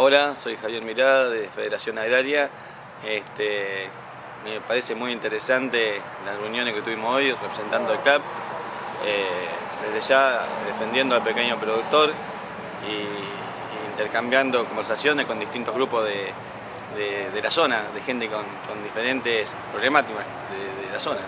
Hola, soy Javier Mirada de Federación Agraria. Este, me parece muy interesante las reuniones que tuvimos hoy representando al CLAP, eh, desde ya defendiendo al pequeño productor y, intercambiando conversaciones con distintos grupos de, la zona, de gente con, diferentes problemáticas de la zona.